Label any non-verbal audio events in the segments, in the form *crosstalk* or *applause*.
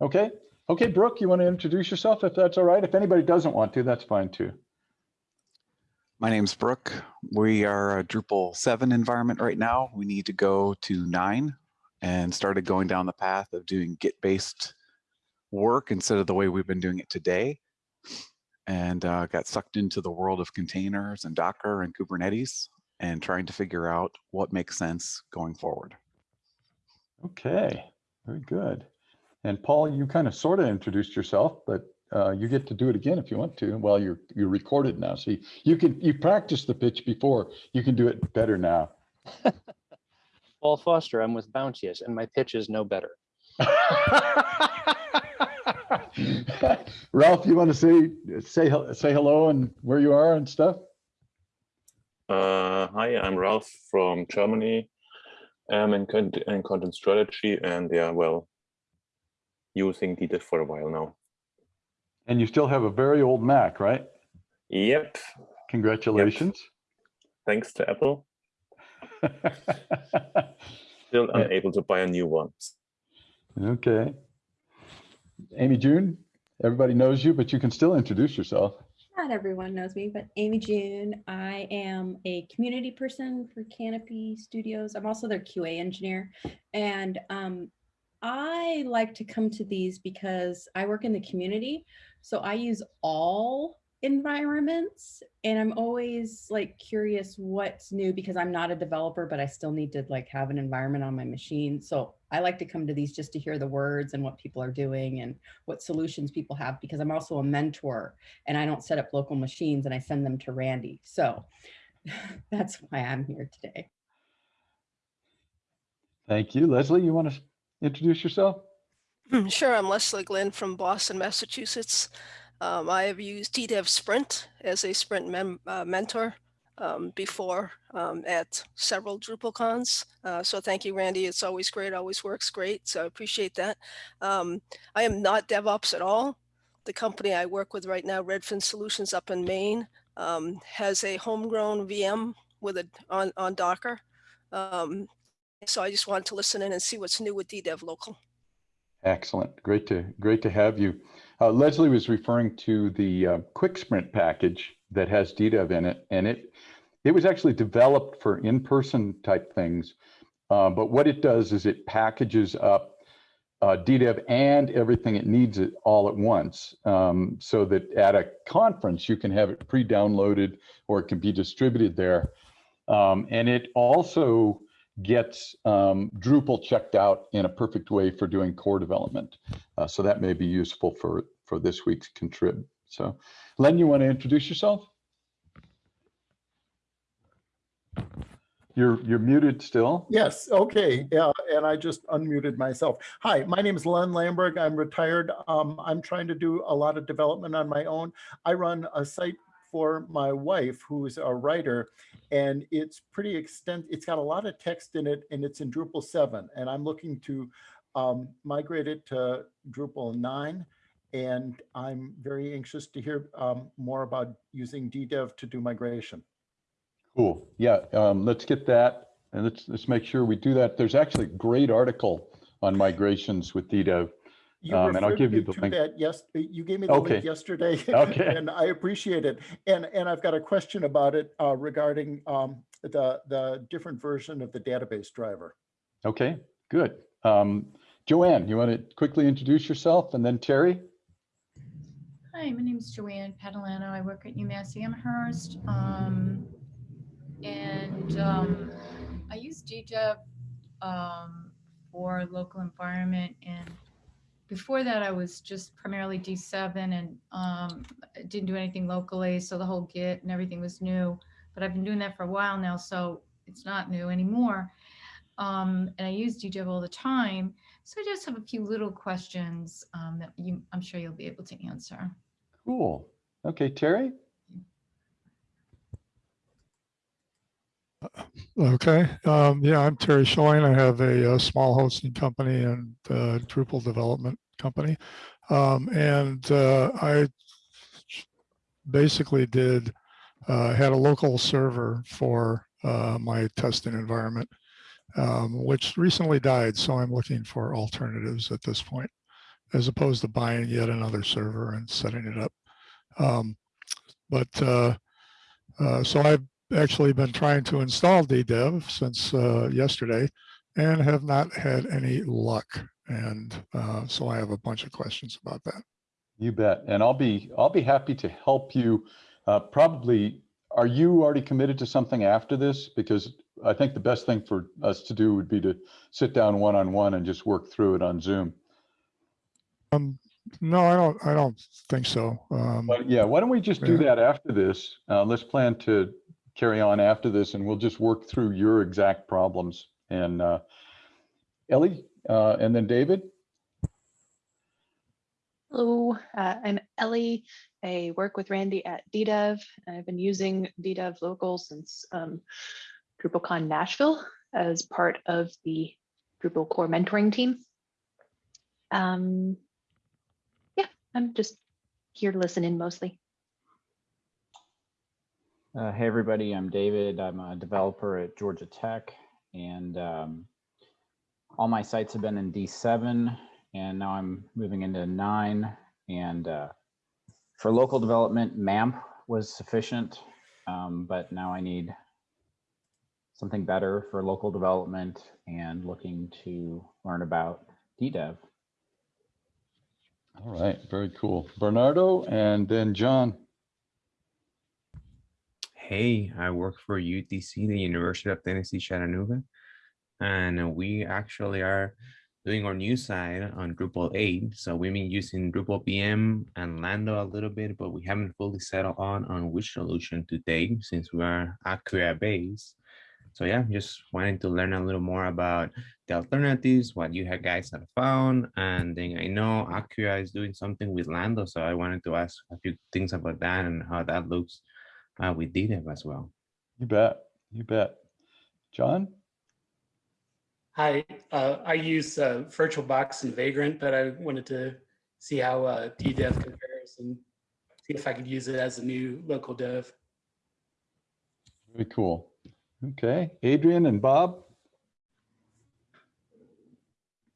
Okay. Okay, Brooke, you want to introduce yourself if that's all right? If anybody doesn't want to, that's fine too. My name's Brooke. We are a Drupal 7 environment right now. We need to go to 9 and started going down the path of doing Git-based work instead of the way we've been doing it today. And uh, got sucked into the world of containers and Docker and Kubernetes and trying to figure out what makes sense going forward. Okay, very good. And Paul, you kind of sort of introduced yourself, but uh, you get to do it again if you want to. Well, you're you're recorded now, so you, you can you practiced the pitch before. You can do it better now. *laughs* Paul Foster, I'm with Bounteous, and my pitch is no better. *laughs* Ralph, you want to say say say hello and where you are and stuff? Uh, hi, I'm Ralph from Germany. I'm in, in content strategy and yeah, well, using DDEV for a while now. And you still have a very old Mac, right? Yep, Congratulations. thanks to Apple. *laughs* Still unable to buy a new one. okay. Amy June, everybody knows you, but you can still introduce yourself. Not everyone knows me, but Amy June. I am a community person for Kanopi Studios. I'm also their QA engineer. And um, I like to come to these because I work in the community. So I use all environments and I'm always like curious what's new because I'm not a developer, but I still need to like have an environment on my machine. So I like to come to these just to hear the words and what people are doing and what solutions people have because I'm also a mentor and I don't set up local machines and I send them to Randy. So *laughs* that's why I'm here today. Thank you. Leslie, you want to introduce yourself? Sure, I'm Leslie Glenn from Boston, Massachusetts. Um, I have used DDEV Sprint as a Sprint uh, mentor um, before um, at several DrupalCons. Uh, so thank you, Randy. It's always great, always works great. So I appreciate that. Um, I am not DevOps at all. The company I work with right now, Redfin Solutions up in Maine, um, has a homegrown VM with a on, on Docker. Um, so I just wanted to listen in and see what's new with DDEV local. Excellent. Great to great to have you. Uh, Leslie was referring to the uh, Quick Sprint package that has DDEV in it, and it it was actually developed for in-person type things. Uh, but what it does is it packages up uh, DDEV and everything it needs it all at once, um, so that at a conference you can have it pre-downloaded or it can be distributed there. Um, and it also gets um, Drupal checked out in a perfect way for doing core development. Uh, so that may be useful for, for this week's contrib. So Len, you want to introduce yourself? You're, you're muted still. Yes, okay, yeah, and I just unmuted myself. Hi, my name is Len Lamberg. I'm retired. Um, I'm trying to do a lot of development on my own. I run a site for my wife, who's a writer, and it's pretty extent. It's got a lot of text in it, and it's in Drupal 7. And I'm looking to um, migrate it to Drupal 9. And I'm very anxious to hear um, more about using DDEV to do migration. Cool. Yeah, um, let's get that and let's let's make sure we do that. There's actually a great article on migrations with DDEV. You Um, and I'll give you the link. that, yes, you gave me the Okay. link yesterday. *laughs* Okay. And I appreciate it. And, and I've got a question about it uh, regarding um, the, the different version of the database driver. Okay, good. Um, Joanne, you want to quickly introduce yourself and then Terry? Hi, my name is Joanne Catalano. I work at UMass Amherst. Um, and um, I use DDEV um, for local environment. And before that, I was just primarily D7 and um, didn't do anything locally. So the whole Git and everything was new. But I've been doing that for a while now, so it's not new anymore. Um, and I use DDEV all the time. So I just have a few little questions um, that you, I'm sure you'll be able to answer. Cool. Okay, Terry? Okay, um, yeah, I'm Terry Schilling. I have a, uh small hosting company and uh, Drupal development company. Um, and uh, I basically did, uh, had a local server for uh, my testing environment, um, which recently died. So I'm looking for alternatives at this point. as opposed to buying yet another server and setting it up. Um, but uh, uh, so I've actually been trying to install DDEV since uh, yesterday and have not had any luck. And uh, so I have a bunch of questions about that. You bet. And I'll be, I'll be happy to help you. Uh, probably, are you already committed to something after this? Because I think the best thing for us to do would be to sit down one-on-one and just work through it on Zoom. Um, no, I don't. I don't think so. Um, But yeah, why don't we just do Yeah. that after this? Uh, let's plan to carry on after this and we'll just work through your exact problems. And uh, Ellie, uh, and then David? Hello, uh, I'm Ellie. I work with Randy at DDEV. I've been using DDEV local since um, DrupalCon Nashville as part of the Drupal core mentoring team. Um, yeah, I'm just here to listen in mostly. Uh, hey, everybody, I'm David. I'm a developer at Georgia Tech, and um, all my sites have been in D7, and now I'm moving into 9. And uh, for local development, MAMP was sufficient, um, but now I need something better for local development and looking to learn about DDEV. All right, very cool. Bernardo and then John. Hey, I work for UTC, the University of Tennessee Chattanooga, and we actually are doing our new site on Drupal 8. So we've been using Drupal VM and Lando a little bit, but we haven't fully settled on on which solution to take since we are Acquia based. So yeah, just wanting to learn a little more about the alternatives, what you guys have found, and then I know Acquia is doing something with Lando, so I wanted to ask a few things about that and how that looks uh, with DDEV as well. You bet. You bet. John? Hi, uh, I use uh, VirtualBox and Vagrant, but I wanted to see how uh, DDEV compares and see if I could use it as a new local dev. Very cool. Okay, Adrian and Bob?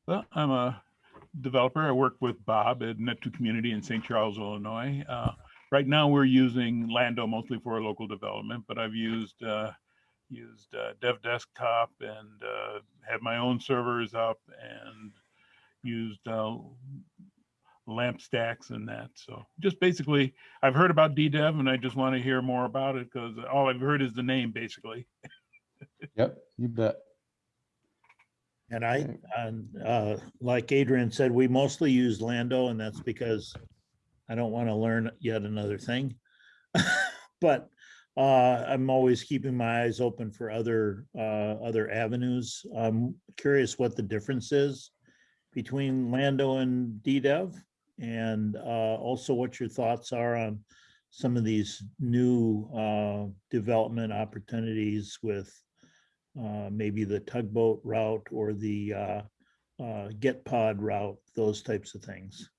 Well, I'm a developer. I work with Bob at Net2 Community in St. Charles, Illinois. Uh, right now, we're using Lando mostly for local development, but I've used uh, used uh, Dev Desktop and uh, had my own servers up and used uh, lamp stacks and that. So just basically, I've heard about DDEV and I just want to hear more about it because all I've heard is the name basically. *laughs* Yep, you bet. And I, and, uh, like Adrian said, we mostly use Lando and that's because I don't want to learn yet another thing. *laughs* But, uh, I'm always keeping my eyes open for other, uh, other avenues. I'm curious what the difference is between Lando and DDEV. And, uh, also what your thoughts are on some of these new, uh, development opportunities with, uh, maybe the tugboat route or the uh, uh, Gitpod route, those types of things.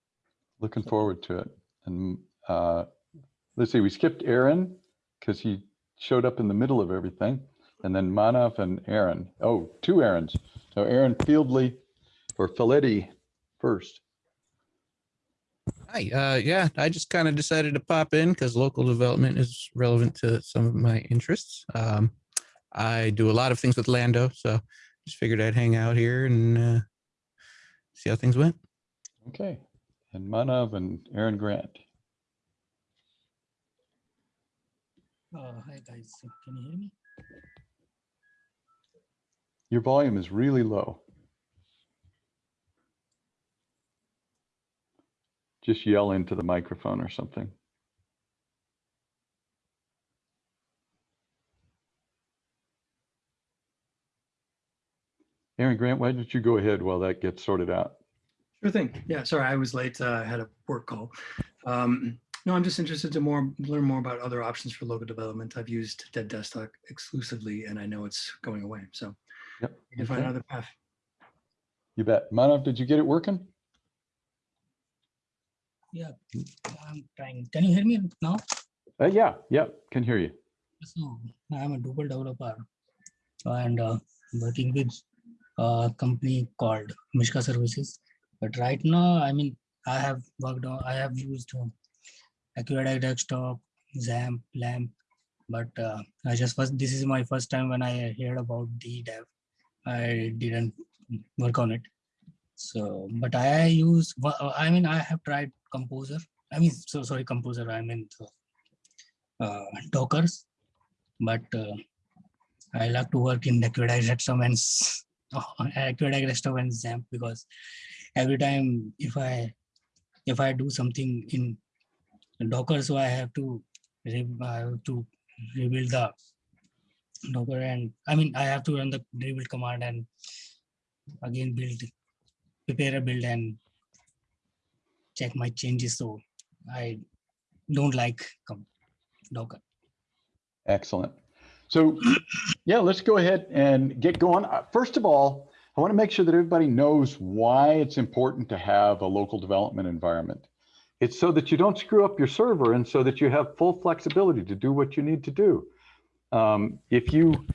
Looking forward to it. And uh, let's see, we skipped Aaron because he showed up in the middle of everything. And then Manav and Aaron. Oh, two Aarons. So Aaron Fieldley or Filetti first. Hi, uh, yeah, I just kind of decided to pop in because local development is relevant to some of my interests. Um, I do a lot of things with Lando, so just figured I'd hang out here and uh, see how things went. Okay. And Manav and Aaron Grant. Uh, hi guys, can you hear me? Your volume is really low. Just yell into the microphone or something. Aaron Grant, why don't you go ahead while that gets sorted out? Sure thing. Yeah, sorry, I was late. uh, I had a work call. Um, no, I'm just interested to more learn more about other options for local development. I've used Dev Desktop exclusively, and I know it's going away. So Yep. we can find another path. You bet. Manav, did you get it working? Yeah, I'm trying. Can you hear me now? Uh, yeah, yeah, can hear you. So I'm a Drupal developer and uh, working with a company called Mishka Services. But right now, I mean, I have worked on, I have used um, Acquia Desktop, XAMPP, LAMP, but uh, I just first, this is my first time when I heard about the dev. I didn't work on it. So, but I use, I mean, I have tried Composer. I mean, so sorry, Composer, I mean, uh, Dockers, but uh, I like to work in Acquia Desktop and *laughs* Acquia Desktop and XAMPP because every time if I if I do something in Docker, so I have to I have to rebuild the Docker and I mean I have to run the rebuild command and again build prepare a build and check my changes. So I don't like Docker. Excellent. So, yeah, let's go ahead and get going. Uh, First of all, I want to make sure that everybody knows why it's important to have a local development environment. It's so that you don't screw up your server and so that you have full flexibility to do what you need to do. Um, if you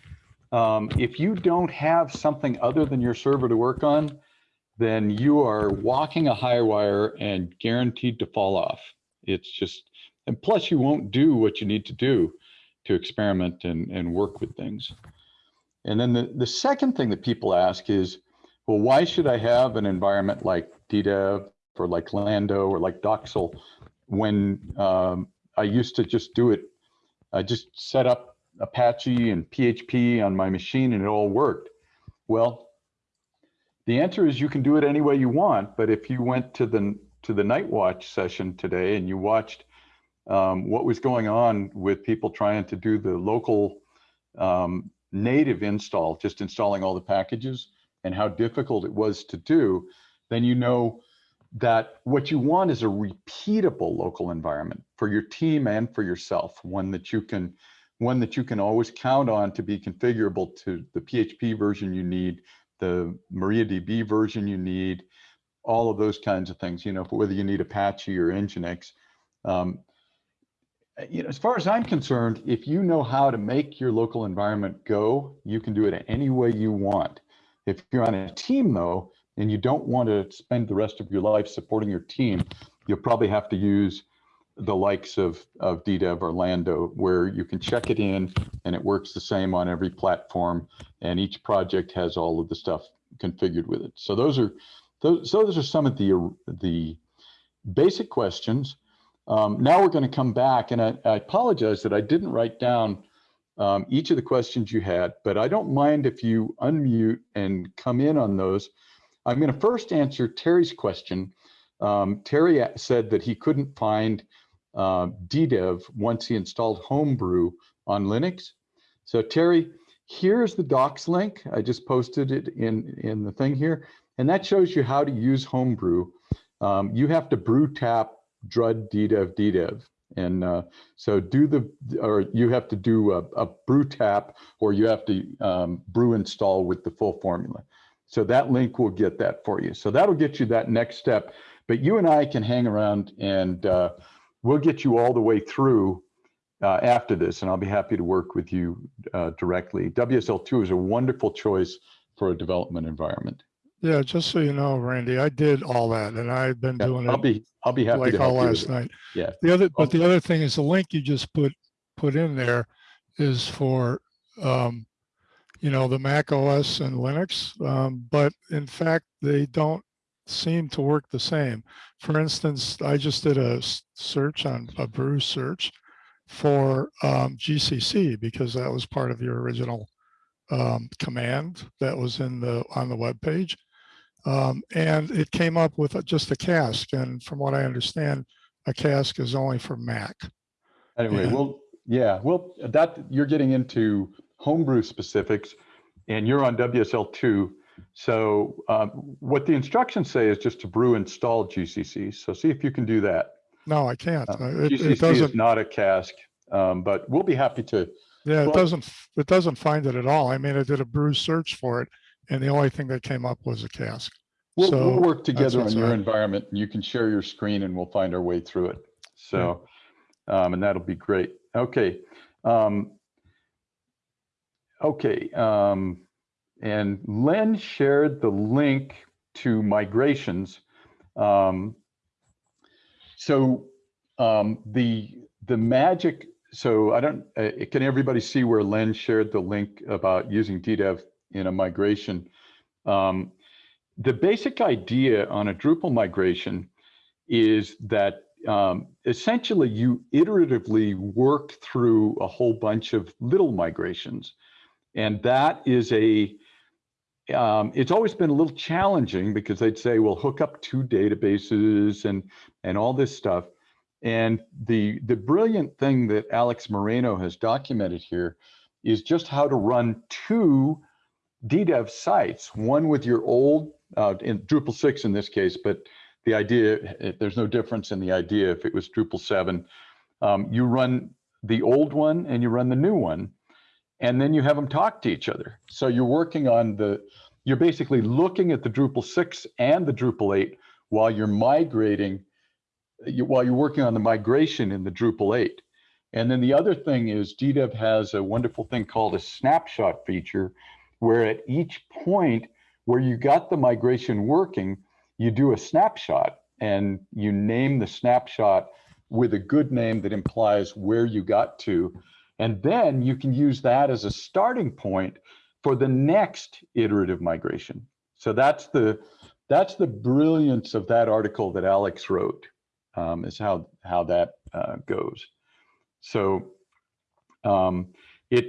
um, if you don't have something other than your server to work on, then you are walking a high wire and guaranteed to fall off. It's just, and plus you won't do what you need to do to experiment and, and work with things. And then the, the second thing that people ask is, well, why should I have an environment like DDEV or like Lando or like Docksal when um, I used to just do it? I just set up Apache and PHP on my machine and it all worked. Well, the answer is you can do it any way you want, but if you went to the to the night watch session today and you watched um, what was going on with people trying to do the local um, native install, just installing all the packages and how difficult it was to do, then you know that what you want is a repeatable local environment for your team and for yourself, one that you can one that you can always count on to be configurable to the PHP version you need, the MariaDB version you need, all of those kinds of things, you know, whether you need Apache or Nginx. Um, Uh, you know, as far as I'm concerned, if you know how to make your local environment go, you can do it any way you want. If you're on a team though, and you don't want to spend the rest of your life supporting your team, you'll probably have to use the likes of, of DDEV or Lando, where you can check it in and it works the same on every platform and each project has all of the stuff configured with it. So those are, those, so those are some of the, the basic questions. Um, now we're going to come back and I, I apologize that I didn't write down um, each of the questions you had, but I don't mind if you unmute and come in on those. I'm going to first answer Terry's question. Um, Terry said that he couldn't find uh, DDEV once he installed Homebrew on Linux. So Terry, here's the docs link. I just posted it in, in the thing here, and that shows you how to use Homebrew. Um, you have to brew tap drud DDEV DDEV. And uh, so do the, or you have to do a, a brew tap or you have to um, brew install with the full formula. So that link will get that for you. So that'll get you that next step. But you and I can hang around and uh, we'll get you all the way through uh, after this. And I'll be happy to work with you uh, directly. WSL2 is a wonderful choice for a development environment. Yeah, just so you know, Randy, I did all that and I've been Yeah, doing I'll it be, I'll be happy like to help all you with last it. night. Yeah. The other, but the other thing is the link you just put, put in there is for, um, you know, the Mac OS and Linux. Um, but in fact, they don't seem to work the same. For instance, I just did a s- search on a brew search for um, GCC because that was part of your original um, command that was in the on the web page. Um, and it came up with just a cask. And from what I understand, a cask is only for Mac. Anyway, Yeah. well, yeah, well, that you're getting into homebrew specifics and you're on WSL2. So um, what the instructions say is just to brew install GCC. So see if you can do that. No, I can't. Uh, Uh, It, GCC it is doesn't, not a cask, um, but we'll be happy to. yeah, it well- doesn't, it doesn't find it at all. I mean, I did a brew search for it and the only thing that came up was a cask. We'll, So we'll work together on your environment and you can share your screen and we'll find our way through it. So, um, and that'll be great. Okay. Um, okay. Um, and Len shared the link to migrations. Um, so um, the the magic. So I don't. Uh, can everybody see where Len shared the link about using DDEV in a migration? Um, the basic idea on a Drupal migration is that um, essentially you iteratively work through a whole bunch of little migrations. And that is a, um, it's always been a little challenging because they'd say, well, hook up two databases and, and all this stuff. And the, the brilliant thing that Alex Moreno has documented here is just how to run two DDEV sites, one with your old, uh, in Drupal 6 in this case, but the idea, there's no difference in the idea if it was Drupal 7. Um, you run the old one and you run the new one, and then you have them talk to each other. So you're working on the, you're basically looking at the Drupal 6 and the Drupal 8 while you're migrating, while you're working on the migration in the Drupal 8. And then the other thing is DDEV has a wonderful thing called a snapshot feature, where at each point where you got the migration working, you do a snapshot and you name the snapshot with a good name that implies where you got to. And then you can use that as a starting point for the next iterative migration. So that's the that's the brilliance of that article that Alex wrote, um, is how how that uh, goes. So um, it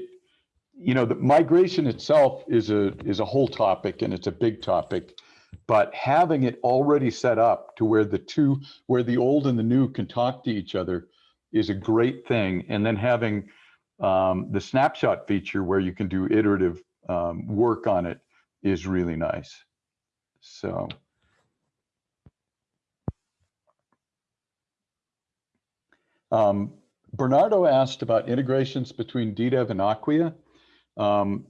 you know the migration itself is a is a whole topic and it's a big topic but having it already set up to where the two where the old and the new can talk to each other is a great thing. And then having um, the snapshot feature where you can do iterative um, work on it is really nice. So. Um, Bernardo asked about integrations between DDEV and Acquia. Um,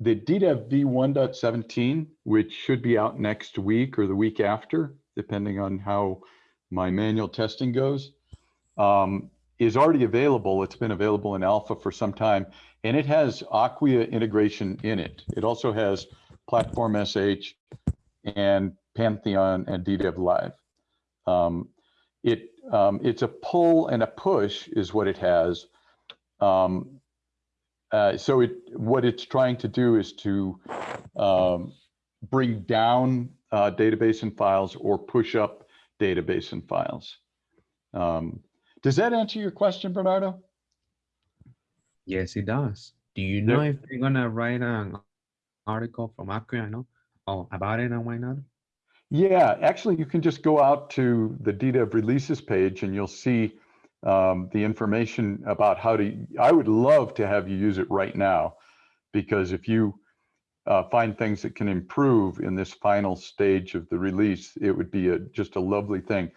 the DDEV v1.17, which should be out next week or the week after, depending on how my manual testing goes, um, is already available. It's been available in alpha for some time, and it has Acquia integration in it. It also has Platform SH and Pantheon and DDEV Live. Um, it um, it's a pull and a push is what it has. Um, uh, so it what it's trying to do is to um, bring down uh, database and files or push up database and files. Um, does that answer your question, Bernardo? Yes, it does. Do you know if they're gonna write an article from Acquia, I oh, about it and why not? Yeah, actually, you can just go out to the DDEV releases page and you'll see um, the information about how to, I would love to have you use it right now, because if you uh, find things that can improve in this final stage of the release, it would be a, just a lovely thing.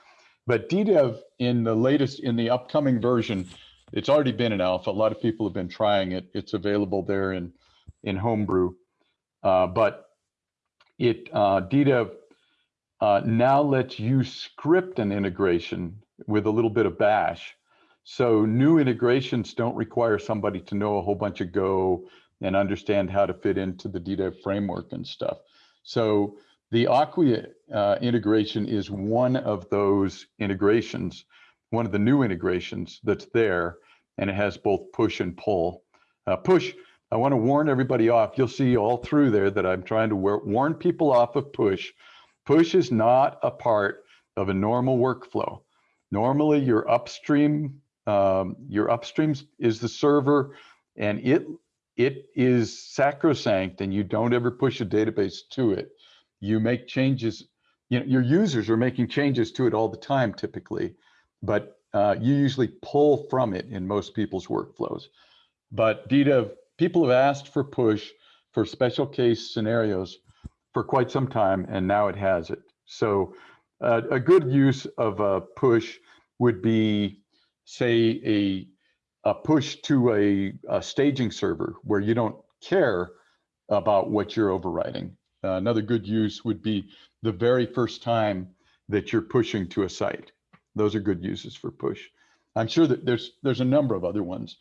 But DDEV in the latest, in the upcoming version, it's already been in alpha. A lot of people have been trying it. It's available there in, in Homebrew. Uh, but it, uh, DDEV uh, now lets you script an integration with a little bit of bash. So new integrations don't require somebody to know a whole bunch of Go and understand how to fit into the DDEV framework and stuff. So the Acquia uh, integration is one of those integrations, one of the new integrations that's there, and it has both push and pull. Uh, push, I want to warn everybody off. You'll see all through there that I'm trying to warn people off of push. Push is not a part of a normal workflow. Normally, your upstream, um, your upstream is the server, and it it is sacrosanct, and you don't ever push a database to it. You make changes. You know, your users are making changes to it all the time, typically, but uh, you usually pull from it in most people's workflows. But DDEV, people have asked for push for special case scenarios for quite some time, and now it has it. So uh, a good use of a push would be, say, a, a push to a, a staging server where you don't care about what you're overriding. Uh, another good use would be the very first time that you're pushing to a site. Those are good uses for push. I'm sure that there's there's a number of other ones,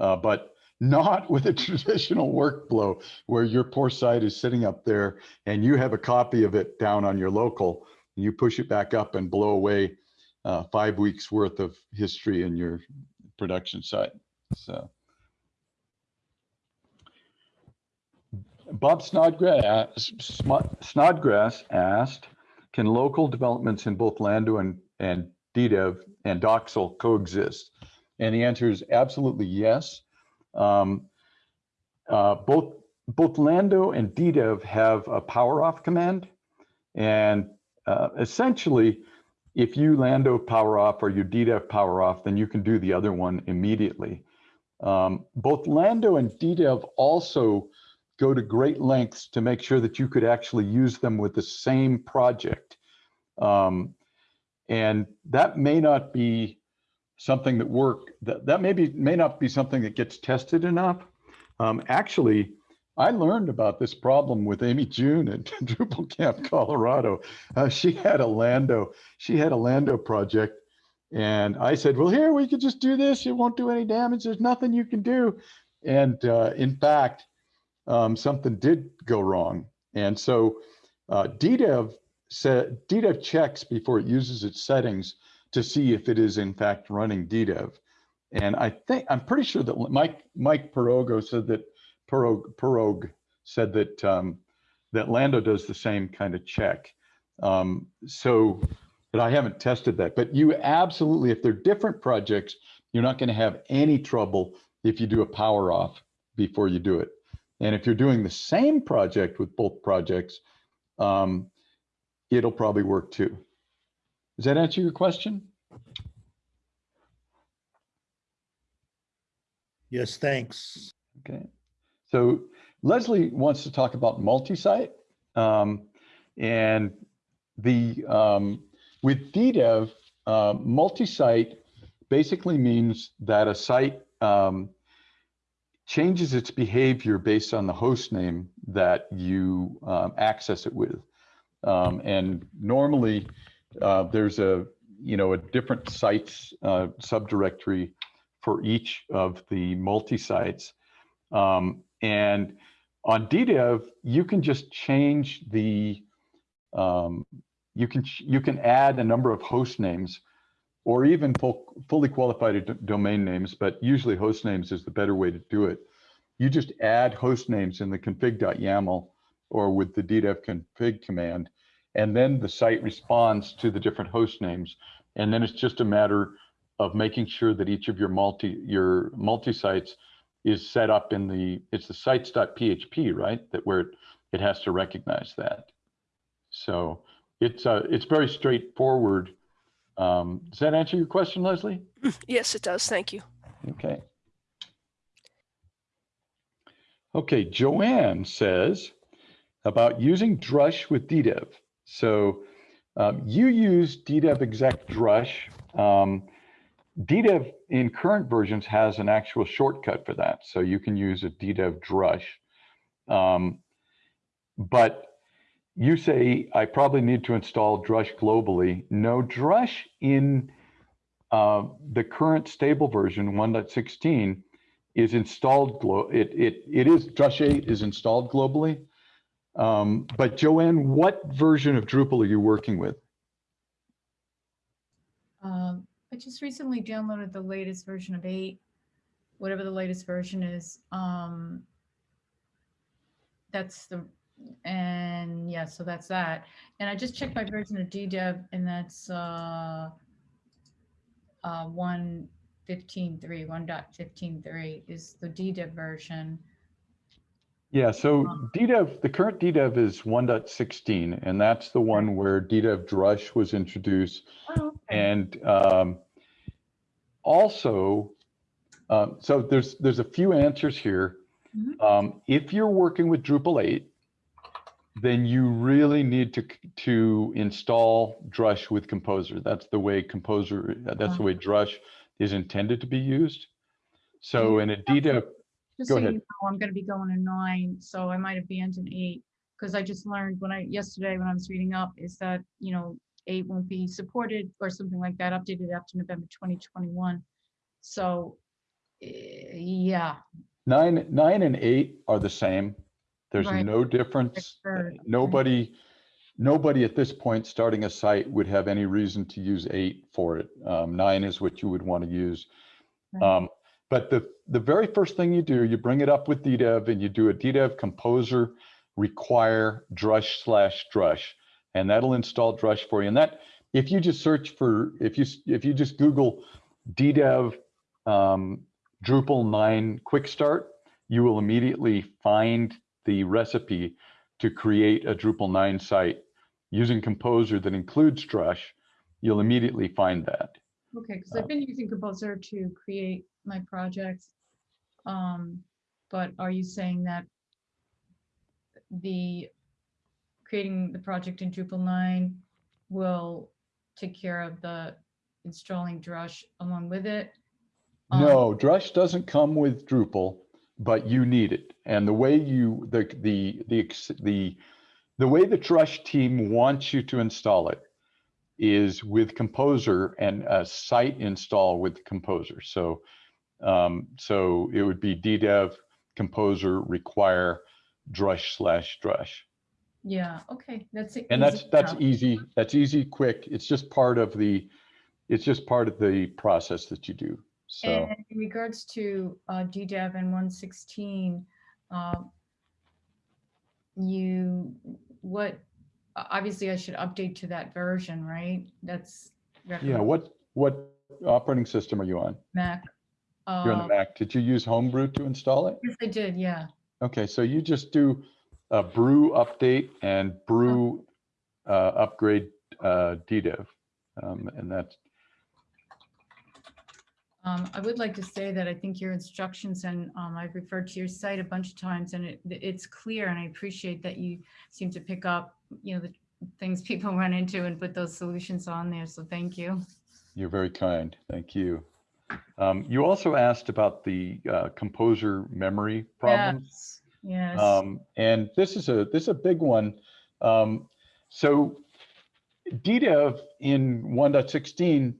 uh, but not *laughs* with a traditional workflow where your poor site is sitting up there and you have a copy of it down on your local you push it back up and blow away uh, five weeks worth of history in your production site. So. Bob Snodgrass, Snodgrass asked, can local developments in both Lando and, and DDEV and Docksal coexist? And the answer is absolutely yes. Um, uh, both, both Lando and DDEV have a power off command. And uh, essentially, if you Lando power off or you DDEV power off, then you can do the other one immediately. Um, both Lando and DDEV also go to great lengths to make sure that you could actually use them with the same project. Um, and that may not be something that work, that, that maybe may not be something that gets tested enough. Um, actually, I learned about this problem with Amy June at *laughs* Drupal Camp, Colorado. Uh, she had a Lando, she had a Lando project. And I said, well, here, we could just do this. It won't do any damage. There's nothing you can do. And uh, in fact, um, something did go wrong. And so uh, DDEV said, DDEV checks before it uses its settings to see if it is in fact running DDEV. And I think, I'm pretty sure that Mike, Mike Perogo said that, Pirog, Pirog said that, um, that Lando does the same kind of check. Um, so, but I haven't tested that, but you absolutely, if they're different projects, you're not gonna have any trouble if you do a power off before you do it. And if you're doing the same project with both projects, um, it'll probably work too. Does that answer your question? Yes, thanks. Okay. So Leslie wants to talk about multi-site. Um, and the um, with DDEV, uh, multi-site basically means that a site um, changes its behavior based on the host name that you um, access it with. Um, and normally uh, there's a, you know, a different sites uh, subdirectory for each of the multi-sites. Um, and on DDEV, you can just change the, um, you can you can add a number of host names or even full, fully qualified domain names, but usually host names is the better way to do it. You just add host names in the config.yaml or with the DDEV config command, and then the site responds to the different host names. And then it's just a matter of making sure that each of your multi your multi-sites is set up in the, it's the sites.php, right? That where it, it has to recognize that. So it's uh, it's very straightforward. Um, does that answer your question, Leslie? *clears throat* Yes, it does. Thank you. Okay. Okay, Joanne says about using Drush with DDEV. So um, you use DDEV exec Drush. Um, DDEV in current versions has an actual shortcut for that. So you can use a DDEV Drush. Um, but you say, I probably need to install Drush globally. No, Drush in uh, the current stable version 1.16 is installed, glo it, it, it is, Drush 8 is installed globally. Um, but Joanne, what version of Drupal are you working with? Um, I just recently downloaded the latest version of eight, whatever the latest version is. Um, that's the, and yeah, so that's that. And I just checked my version of DDEV and that's uh, uh, 1.15.3, 1.15.3 is the DDEV version. Yeah, so DDEV, the current DDEV is 1.16, and that's the one where DDEV Drush was introduced. Oh, okay. And um, also, um, so there's there's a few answers here. Mhm. Um, if you're working with Drupal 8, then you really need to to install Drush with Composer. That's the way Composer, that's the way Drush is intended to be used. So in a DDEV, Just go so you know, I'm gonna be going to nine, so I might abandon eight. Because I just learned when I, yesterday when I was reading up, is that, you know, eight won't be supported or something like that, updated after November 2021. So, eh, yeah, Nine, nine and eight are the same. There's Right. no difference. heard, okay. Nobody, nobody at this point starting a site would have any reason to use eight for it. Um, nine is what you would want to use. Right. Um, but the, the very first thing you do, you bring it up with DDEV and you do a DDEV composer require drush slash drush, and that'll install drush for you. And that, if you just search for, if you, if you just Google DDEV um, Drupal 9 Quick Start, you will immediately find the recipe to create a Drupal 9 site using Composer that includes Drush. You'll immediately find that. Okay, because I've been using Composer to create my projects. Um, but are you saying that the creating the project in Drupal 9 will take care of the installing Drush along with it? Um, No, Drush doesn't come with Drupal, but you need it. And the way you, the, the, the, the, the way the Drush team wants you to install it is with Composer and a site install with Composer. So, um, so it would be DDEV Composer require Drush slash Drush. Yeah, okay, that's. It. And that's, that's easy, that's easy, quick. It's just part of the, it's just part of the process that you do. So. And in regards to uh, DDEV and 116, um, you, what, obviously I should update to that version, right? That's. Yeah, what, what operating system are you on? Mac. You're on Uh, the Mac. Did you use Homebrew to install it? Yes, I did, yeah. Okay, so you just do a brew update and brew uh, upgrade uh, DDEV. Um, And that's, Um, I would like to say that I think your instructions and um, I've referred to your site a bunch of times and it, it's clear and I appreciate that you seem to pick up, you know, the things *laughs* people run into and put those solutions on there. So thank you. you're very kind. Thank you. Um, You also asked about the uh, composer memory problems. Yes, yes. Um, and this is a this is a big one. Um, so DDEV in 1.16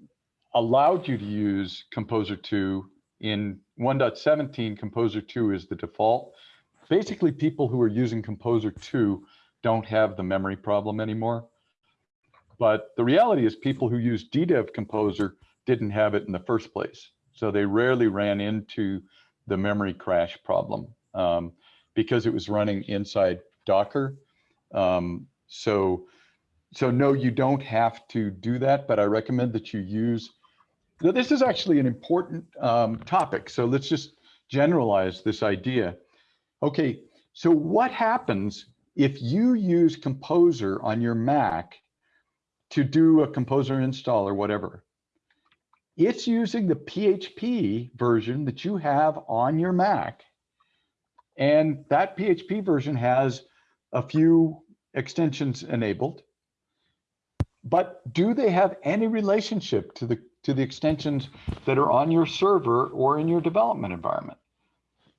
allowed you to use Composer 2. In 1.17, Composer 2 is the default. Basically, people who are using Composer 2 don't have the memory problem anymore. But the reality is people who use DDEV Composer didn't have it in the first place. So they rarely ran into the memory crash problem um, because it was running inside Docker. Um, so, so no, you don't have to do that, but I recommend that you use, now, this is actually an important um, topic. So let's just generalize this idea. Okay, so what happens if you use Composer on your Mac to do a Composer install or whatever? It's using the PHP version that you have on your Mac. And that PHP version has a few extensions enabled. But do they have any relationship to the to the extensions that are on your server or in your development environment?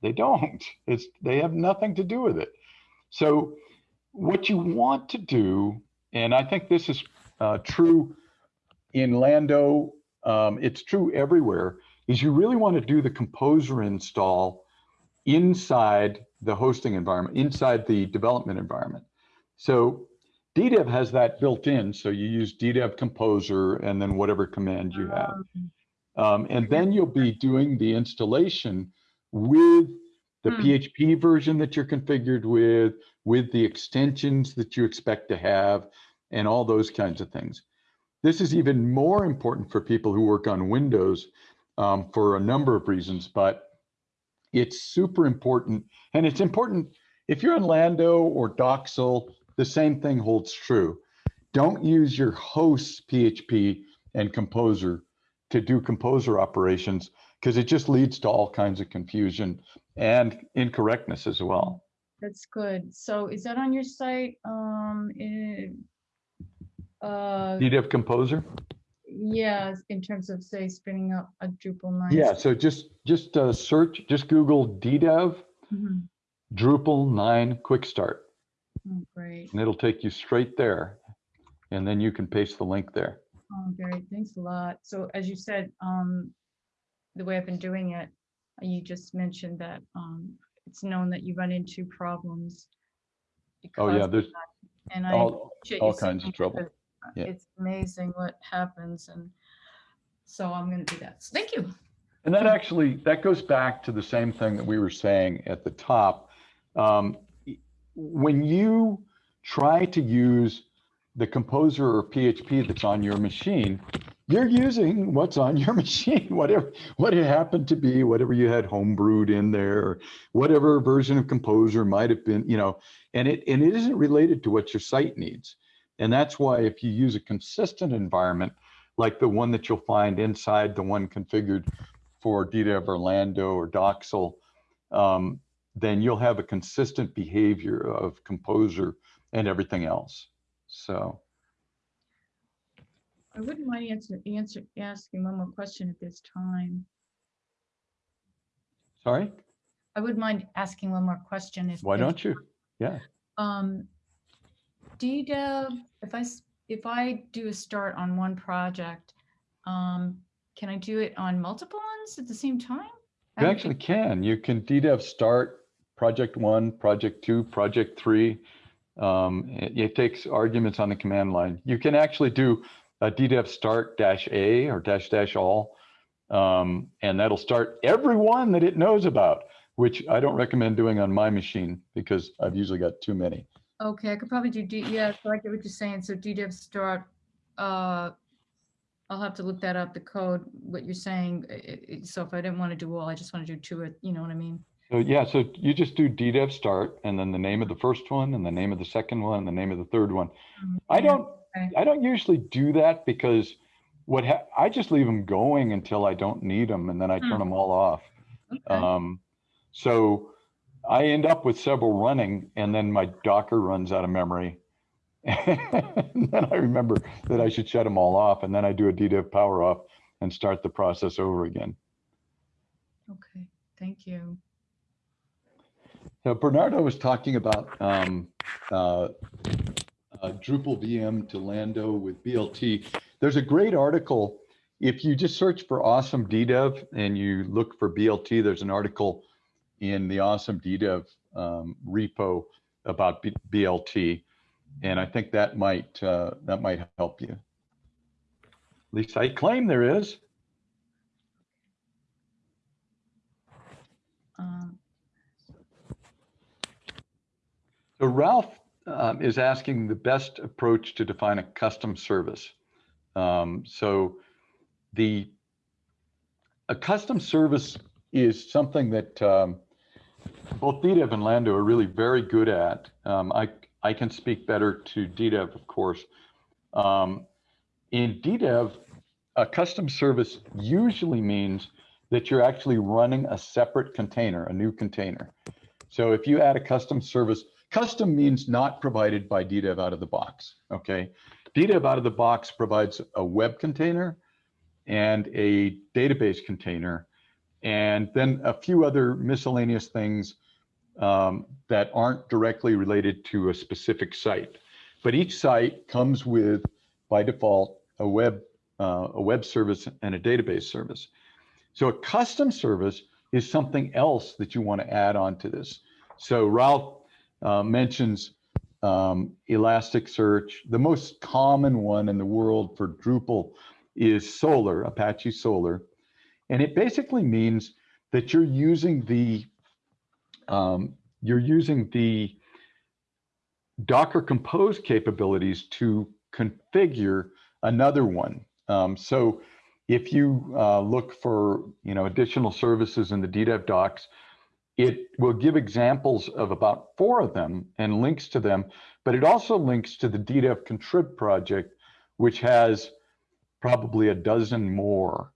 They don't. *laughs* It's they have nothing to do with it. So what you want to do, and I think this is uh, true in Lando, um, it's true everywhere, is you really want to do the composer install inside the hosting environment, inside the development environment. So DDEV has that built in. So you use DDEV composer and then whatever command you have. Um, and then you'll be doing the installation with the Hmm. PHP version that you're configured with, with the extensions that you expect to have, and all those kinds of things. This is even more important for people who work on Windows um, for a number of reasons, but it's super important. And it's important if you're on Lando or Docksal, the same thing holds true. Don't use your host's PHP and Composer to do Composer operations because it just leads to all kinds of confusion and incorrectness as well. That's good. So is that on your site? Um, eh, uh, DDEV Composer? Yeah, in terms of say spinning up a Drupal 9. Yeah, so just just uh, search, just Google DDEV Mhm. Drupal 9 Quick Start, Oh, great. and it'll take you straight there. And then you can paste the link there. Oh, great. Thanks a lot. So as you said, um, the way I've been doing it, you just mentioned that, um, it's known that you run into problems. Oh, yeah, there's, And I All- all kinds of trouble. Yeah. It's amazing what happens and so I'm gonna do that. So Thank you. And that actually, that goes back to the same thing that we were saying at the top. Um, When you try to use the composer or PHP that's on your machine, you're using what's on your *laughs* machine, whatever, what it happened to be, whatever you had homebrewed in there, or whatever version of composer might have been, you know, and it, and it isn't related to what your site needs. And that's why if you use a consistent environment, like the one that you'll find inside the one configured for DDEV or Lando or Docksal, um, then you'll have a consistent behavior of composer and everything else. So, I wouldn't mind answer, answer, asking one more question at this time. sorry, I wouldn't mind asking one more question if. why don't you? Yeah. Um, DDEV, if I if I do a start on one project, um, can I do it on multiple ones at the same time? I You actually think- can. You can DDEV start project one, project two, project three. Um, it, it takes arguments on the command line. You can actually do a DDEV start dash A or dash dash all. Um, and that'll start every one that it knows about, which I don't recommend doing on my machine because I've usually got too many. Okay, I could probably do D, yeah, so I get what you're saying. So DDEV start, uh, I'll have to look that up, the code, what you're saying. I- I- I- So if I didn't want to do all, I just want to do two, at- you know what I mean? So yeah, so you just do DDEV start and then the name of the first one and the name of the second one, and the name of the third one. I don't, Okay. I don't usually do that because what ha- I just leave them going until I don't need them and then I turn Hmm. them all off. Okay. Um, so I end up with several running and then my Docker runs out of memory. *laughs* And then I remember that I should shut them all off and then I do a DDEV power off and start the process over again. Okay, thank you. Now, Bernardo was talking about um, uh, uh, Drupal VM to Lando with BLT. There's a great article. If you just search for awesome DDEV and you look for BLT, there's an article in the awesome DDEV um, repo about B- BLT. And I think that might uh, that might help you. At least I claim there is. Um, So Ralph um, is asking the best approach to define a custom service. Um, so the a custom service is something that um, both DDEV and Lando are really very good at. Um, I I can speak better to DDEV, of course. Um, in DDEV, a custom service usually means that you're actually running a separate container, a new container. So if you add a custom service, custom means not provided by DDEV out of the box, okay? DDEV out of the box provides a web container and a database container, and then a few other miscellaneous things um, that aren't directly related to a specific site. But each site comes with, by default, a web, uh, a web service and a database service. So a custom service is something else that you want to add on to this. So Ralph uh, mentions um, Elasticsearch. The most common one in the world for Drupal is Solr, Apache Solr. And it basically means that you're using the um, you're using the Docker Compose capabilities to configure another one. Um, so if you uh, look for you know additional services in the DDEV docs, it will give examples of about four of them and links to them, but it also links to the DDEV contrib project, which has probably a dozen more.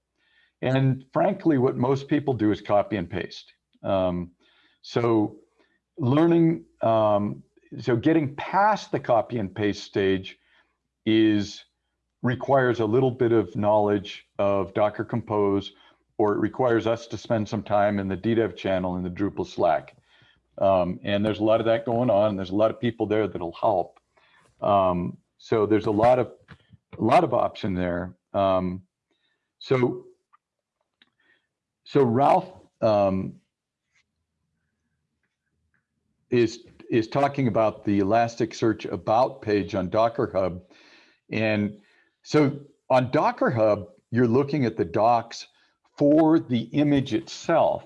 And frankly, what most people do is copy and paste. Um, so learning, um, so getting past the copy and paste stage is requires a little bit of knowledge of Docker Compose, or it requires us to spend some time in the DDEV channel in the Drupal Slack. Um, and there's a lot of that going on. And there's a lot of people there that'll help. Um, so there's a lot of a lot of option there. Um, so so Ralph um, is is talking about the Elasticsearch About page on Docker Hub. And so on Docker Hub, you're looking at the docs for the image itself.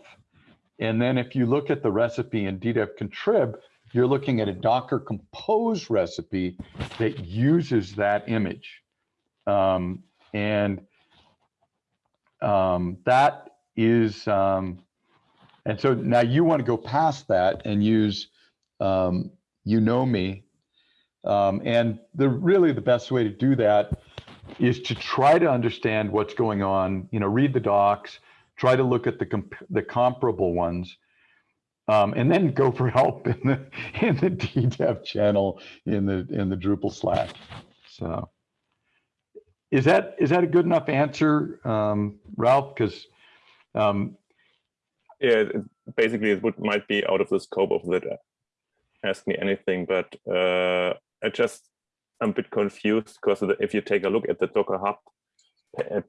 And then if you look at the recipe in DDEV contrib, you're looking at a Docker compose recipe that uses that image. Um, and um, that is, um, and so now you want to go past that and use um, you know me. Um, and the really the best way to do that is to try to understand what's going on, you know, read the docs, try to look at the comp the comparable ones, um, and then go for help in the *laughs* in the DDEV channel in the in the Drupal Slack. So is that is that a good enough answer, um, Ralph? Because um, Yeah, basically it would might be out of the scope of that. Ask me anything, but uh, I just I'm a bit confused because if you take a look at the Docker Hub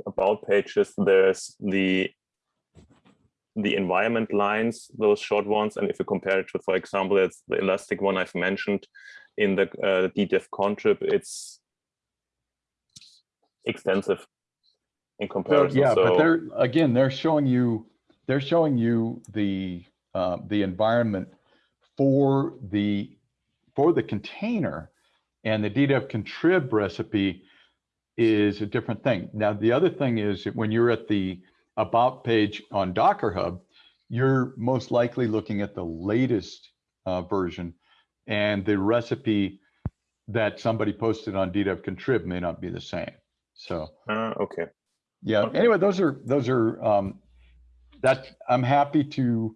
about pages, there's the the environment lines, those short ones, and if you compare it to, for example, it's the Elastic one I've mentioned in the uh, DDEV contrib, it's extensive in So, comparison. yeah, but they're, again, they're showing you, they're showing you the, uh, the environment for the, for the container and the DDEV contrib recipe is a different thing. Now, the other thing is that when you're at the about page on Docker Hub, you're most likely looking at the latest uh, version and the recipe that somebody posted on DDEV contrib may not be the same. So. Uh, okay. Yeah, anyway, those are, those are, um, that's, I'm happy to,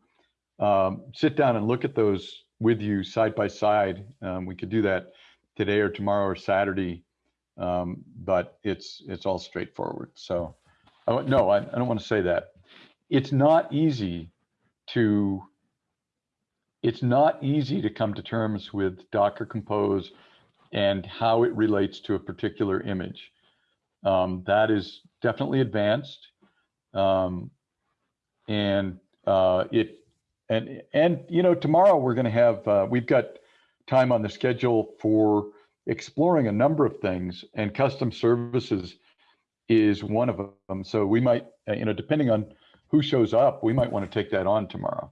um, sit down and look at those with you side by side. Um, we could do that today or tomorrow or Saturday. Um, but it's, it's all straightforward. So, I no, I, I don't want to say that. It's not easy to, it's not easy to come to terms with Docker Compose and how it relates to a particular image. Um, that is definitely advanced. Um, and uh, it, and, and, you know, tomorrow we're going to have, uh, we've got time on the schedule for exploring a number of things and custom services is one of them. So we might, uh, you know, depending on who shows up, we might want to take that on tomorrow.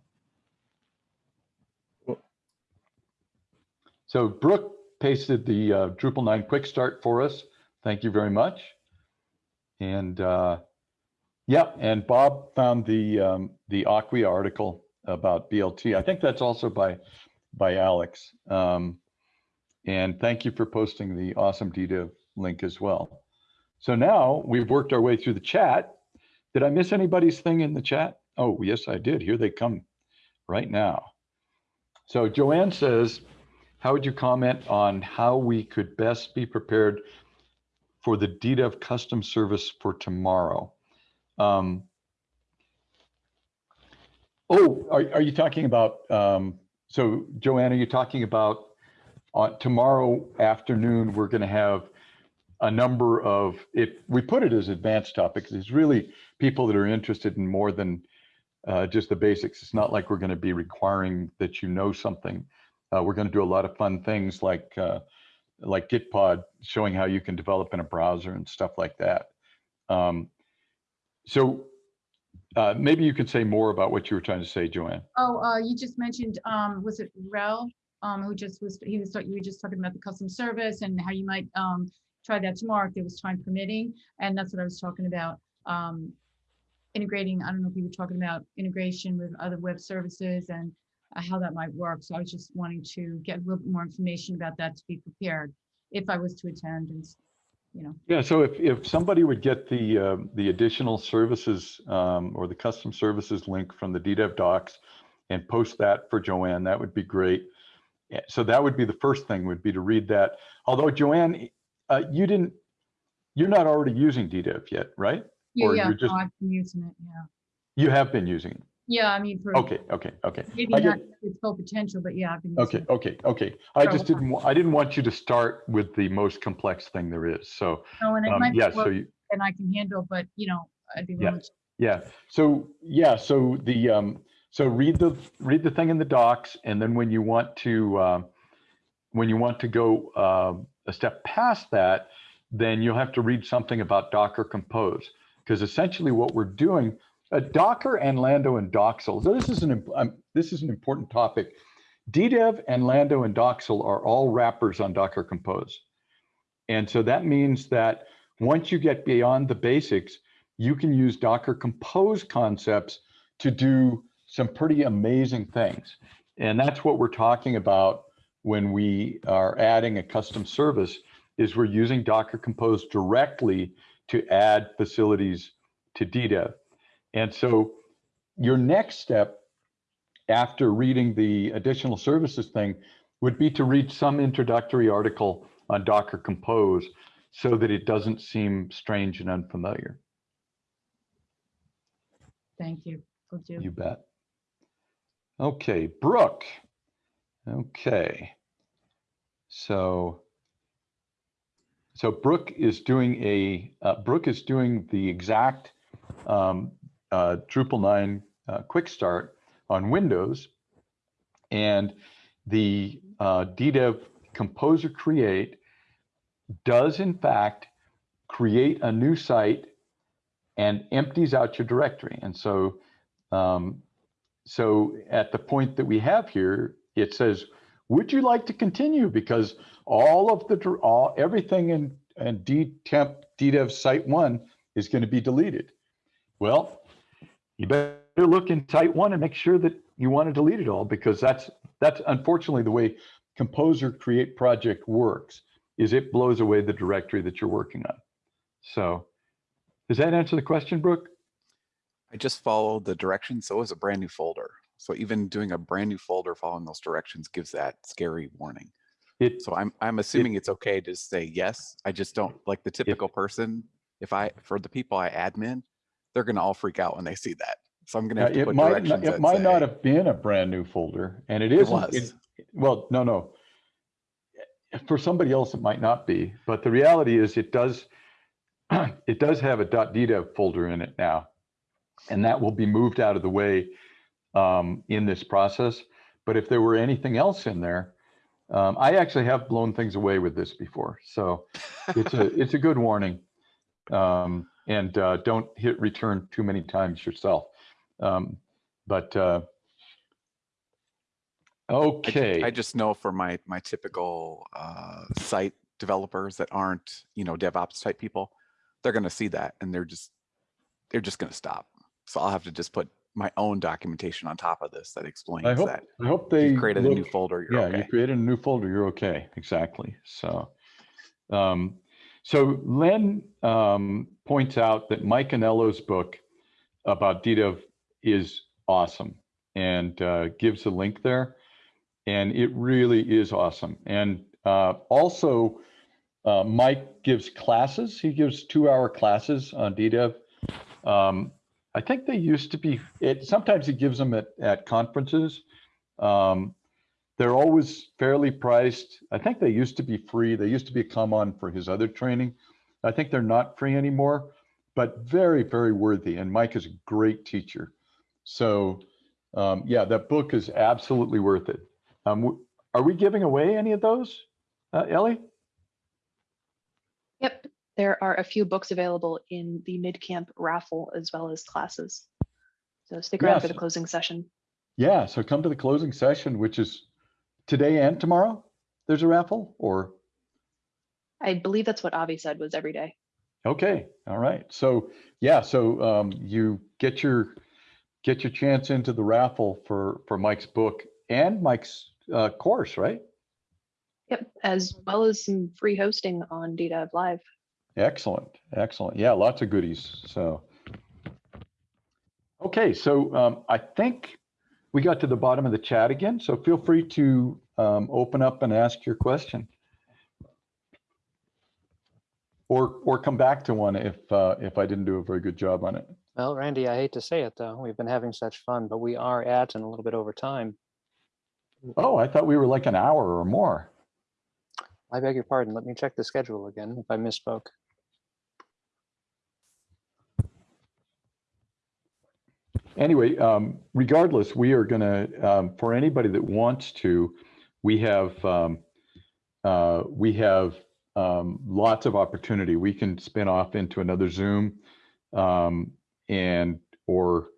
So Brooke pasted the uh, Drupal 9 quick start for us. Thank you very much. And uh, yeah, and Bob found the um, the Acquia article about BLT. I think that's also by by Alex. Um, and thank you for posting the awesome DDEV link as well. So now we've worked our way through the chat. Did I miss anybody's thing in the chat? Oh, yes, I did. Here they come right now. So Joanne says, how would you comment on how we could best be prepared for the DDEV custom service for tomorrow? Um, oh, are, are you talking about, um, so Joanne, are you talking about on tomorrow afternoon, we're going to have a number of, if we put it as advanced topics, it's really people that are interested in more than uh, just the basics. It's not like we're going to be requiring that you know something. Uh, we're going to do a lot of fun things like uh, like Gitpod, showing how you can develop in a browser and stuff like that. Um, so uh, maybe you could say more about what you were trying to say, Joanne. Oh, uh, you just mentioned, um, was it Rel? Um, who just was, he was, you were just talking about the custom service and how you might, um, try that tomorrow if there was time permitting. And that's what I was talking about. Um, integrating, I don't know if you were talking about integration with other web services and uh, how that might work. So I was just wanting to get a little bit more information about that to be prepared if I was to attend and, you know. Yeah, so if, if somebody would get the, uh, the additional services um, or the custom services link from the DDEV docs and post that for Joanne, that would be great. So that would be the first thing would be to read that. Although Joanne, uh, you didn't, you're not already using DDEV yet, right? Yeah, Or yeah, you're just, I've been using it, yeah. you have been using it. Yeah, I mean, for. Okay, okay, okay. Maybe I not get- its full potential, but yeah, I've been. using Okay, it. okay, okay. I just didn't, wa- I didn't want you to start with the most complex thing there is. So, No, and it um, might be yeah, so work you, And I can handle, but you know, I'd be Yeah, willing to. yeah. So, yeah, so the, um, So read the, read the thing in the docs, and then when you want to, uh, when you want to go uh, a step past that, then you'll have to read something about Docker Compose. Because essentially what we're doing, uh, Docker and Lando and Docksal, so this is an, um, this is an important topic. DDEV and Lando and Docksal are all wrappers on Docker Compose. And so that means that once you get beyond the basics, you can use Docker Compose concepts to do some pretty amazing things. And that's what we're talking about when we are adding a custom service is we're using Docker Compose directly to add facilities to DDEV. And so your next step after reading the additional services thing would be to read some introductory article on Docker Compose so that it doesn't seem strange and unfamiliar. Thank you. Do. You bet. Okay, Brooke. Okay. So, so Brooke is doing a, uh, Brooke is doing the exact um, uh, Drupal 9 uh, quick start on Windows. And the uh, DDEV Composer Create does in fact create a new site and empties out your directory. And so, um, so at the point that we have here, it says, would you like to continue? Because all of the, all, everything in, in DDEV site one is going to be deleted. Well, you better look in site one and make sure that you want to delete it all because that's, that's unfortunately the way Composer Create Project works, is it blows away the directory that you're working on. So does that answer the question, Brooke? I just followed the directions, so it was a brand new folder. So even doing a brand new folder following those directions gives that scary warning. It, so I'm I'm assuming it's okay to say yes. I just don't like the typical person. If I for the people I admin, they're gonna all freak out when they see that. So I'm gonna have to it put might, directions. not- it might say- not have been a brand new folder and it was. it- Well, no, no. For somebody else, it might not be, but the reality is it does, *clears throat* it does have a .ddev folder in it now. And that will be moved out of the way um, in this process. But if there were anything else in there, um, I actually have blown things away with this before. So it's a, *laughs* it's a good warning. Um, and uh, don't hit return too many times yourself. Um, but uh, I ju- okay. I just know for my my typical uh, site developers that aren't you know DevOps type people, they're gonna see that and they're just they're just gonna stop. So I'll have to just put my own documentation on top of this that explains I hope, that. I hope they. you created a new folder, you're Yeah, okay. you created a new folder, you're okay, exactly, so. um, So Len um, points out that Mike Anello's book about DDEV is awesome and uh, gives a link there. And it really is awesome. And uh, also, uh, Mike gives classes, he gives two-hour classes on DDEV. Um, I think they used to be, it, sometimes he gives them at, at conferences. Um, they're always fairly priced. I think they used to be free. They used to be a come on for his other training. I think they're not free anymore, but very, very worthy. And Mike is a great teacher. So um, yeah, that book is absolutely worth it. Um, are we giving away any of those, uh, Ellie? Yep, there are a few books available in the MidCamp raffle as well as classes. So stick around for the closing session. Yeah, so come to the closing session, which is today and tomorrow. There's a raffle or, I believe that's what Avi said was every day. okay, all right. So yeah, so um, you get your, get your chance into the raffle for, for Mike's book and Mike's uh, course, right? Yep, as well as some free hosting on DDEV Live. Excellent, excellent. Yeah, lots of goodies, so. Okay, so um, I think we got to the bottom of the chat again, so feel free to um, open up and ask your question. Or, or come back to one if, uh, if I didn't do a very good job on it. Well, Randy, I hate to say it though, we've been having such fun, but we are at and a little bit over time. Oh, I thought we were like an hour or more. I beg your pardon. Let me check the schedule again if I misspoke. Anyway, um, regardless, we are gonna, um, for anybody that wants to, we have, um, uh, we have um, lots of opportunity. We can spin off into another Zoom um, and, or,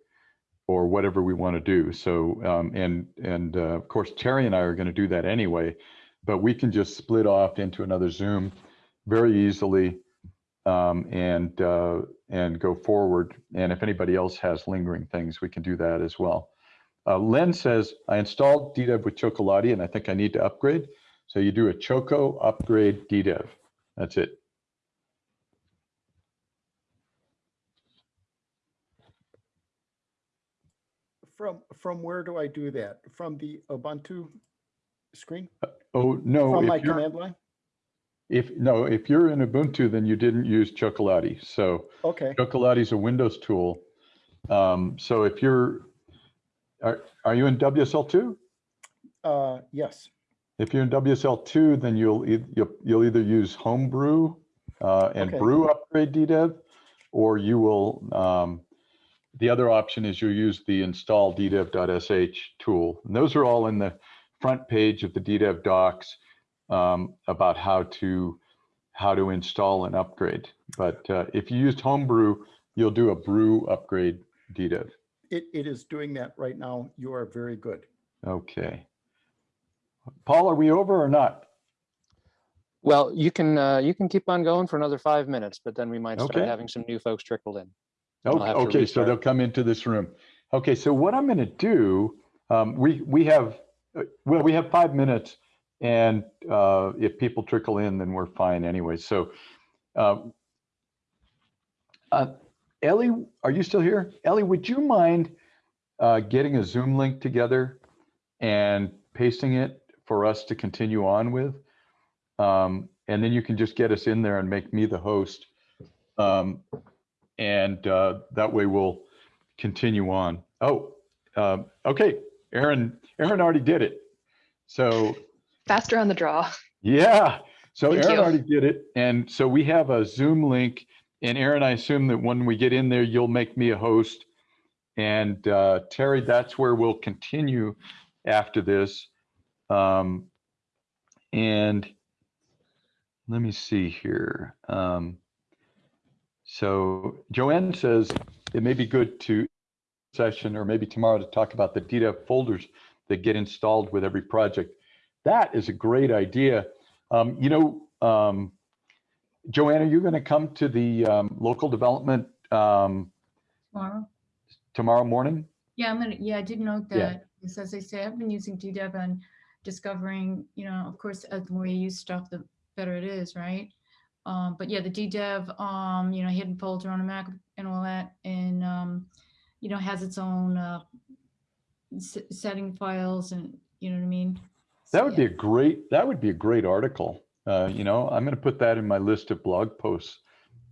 or whatever we want to do. So, um, and, and uh, of course, Terry and I are going to do that anyway, but we can just split off into another Zoom very easily and, uh, and go forward. And if anybody else has lingering things, we can do that as well. Uh, Len says, I installed DDEV with Chocolatey and I think I need to upgrade. So you do a Choco upgrade DDEV. That's it. From, from where do I do that? From the Ubuntu screen? Oh, no. From if my command line? If, no, if you're in Ubuntu, then you didn't use Chocolatey. So Okay. Chocolatey is a Windows tool. Um, so if you're, are, are you in WSL2? Uh, yes. If you're in WSL2, then you'll, e- you'll, you'll either use Homebrew uh, and Okay. Brew Upgrade DDEV, or you will, um, the other option is you'll use the install ddev.sh tool. And those are all in the front page of the DDEV docs um, about how to, how to install and upgrade. But uh, if you used Homebrew, you'll do a Brew Upgrade DDEV. It, it is doing that right now. You are very good. Okay. Paul, are we over or not? Well, you can, uh, you can keep on going for another five minutes, but then we might start Okay. having some new folks trickle in. Oh, I'll have to Okay, so they'll come into this room. Okay, so what I'm going to do, um, we, we have, uh, well, we have five minutes. And uh, if people trickle in, then we're fine anyway. So um, uh, Ellie, are you still here? Ellie, would you mind uh, getting a Zoom link together and pasting it for us to continue on with? Um, and then you can just get us in there and make me the host. Um, and uh, that way we'll continue on. Oh, um, okay. Aaron, Aaron already did it. So Faster on the draw. yeah. So Thank Aaron you. already did it. And so we have a Zoom link. And Aaron, I assume that when we get in there, you'll make me a host. And uh, Terry, that's where we'll continue after this. Um, and let me see here. Um, so Joanne says it may be good to session or maybe tomorrow to talk about the DDEV folders that get installed with every project. That is a great idea. Um, you know, um, Joanne, are you going to come to the um, local development um, Tomorrow? tomorrow morning? Yeah, I'm gonna, yeah, I did note that, because as I say, I've been using DDEV and discovering, you know, of course, the more you use stuff, the better it is, right? Um, but yeah, the DDEV, um, you know, hidden folder on a Mac and all that, and, um, you know, has its own, uh, s- setting files and, you know what I mean? That would be a great, that would be a great article. Uh, you know, I'm going to put that in my list of blog posts,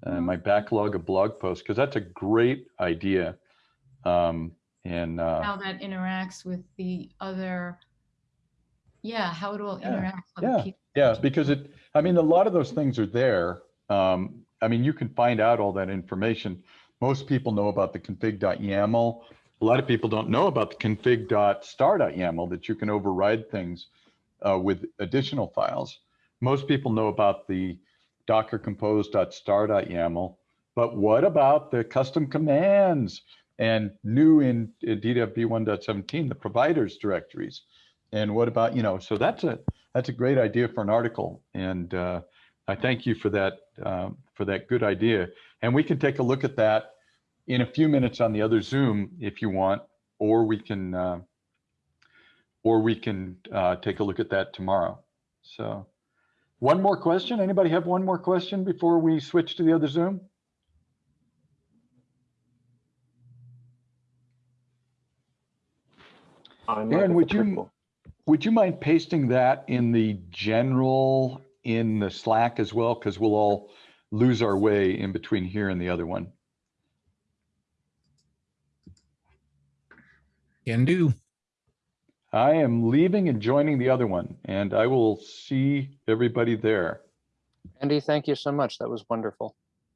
uh, my backlog of blog posts, because that's a great idea. Um, and uh, How that interacts with the other, yeah, how it all Yeah, interacts. with yeah, people. yeah, because it, I mean, a lot of those things are there. Um, I mean, you can find out all that information. Most people know about the config.yaml. A lot of people don't know about the config.star.yaml that you can override things uh, with additional files. Most people know about the docker compose.star.yaml, but what about the custom commands and new in DDEV v1.17, the providers directories? And what about, you know, so that's a, that's a great idea for an article. And uh, I thank you for that, um, for that good idea. And we can take a look at that in a few minutes on the other Zoom if you want, or we can, uh, or we can uh, take a look at that tomorrow. So one more question. Anybody have one more question before we switch to the other Zoom? I'm Aaron, would you, Patrico. would you mind pasting that in the general in the Slack as well? Because we'll all lose our way in between here and the other one. Can do. I am leaving and joining the other one, and I will see everybody there. Andy, thank you so much. That was wonderful.